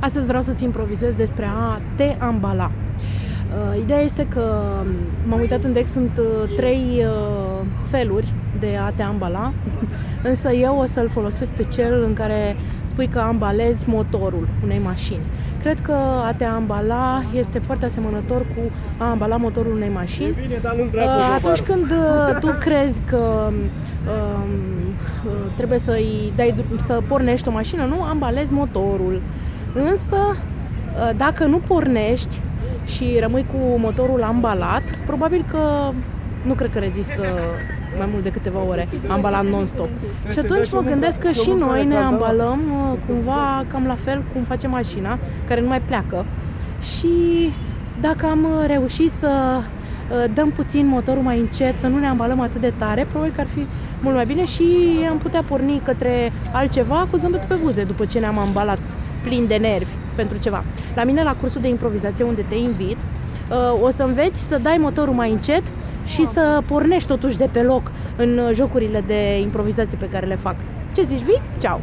Astăzi vreau să-ți improvizez despre a te ambala. Uh, ideea este că m-am uitat în deck, sunt uh, trei uh, feluri de a te ambala, însă eu o să-l folosesc pe cel în care spui că ambalezi motorul unei mașini. Cred că a te ambala este foarte asemănător cu a ambala motorul unei mașini. Bine, dar nu Atunci când tu crezi că um, trebuie să-i dai, să pornești o mașină, nu ambalezi motorul. Însă, dacă nu pornești, și rămâi cu motorul ambalat, probabil că nu cred că rezistă mai mult de câteva ore ambalat non-stop. Și atunci mă gândesc că și noi ne ambalăm uh, cumva cam la fel cum face mașina, care nu mai pleacă. Și dacă am reușit să uh, dăm puțin motorul mai încet, să nu ne ambalăm atât de tare, probabil că ar fi mult mai bine și am putea porni către altceva cu zâmbetul pe buze după ce ne-am ambalat plin de nervi pentru ceva. La mine, la cursul de improvizație unde te invit, uh, o să înveți să dai motorul mai încet și să pornești totuși de pe loc în jocurile de improvizație pe care le fac. Ce zici, vii? Ceau!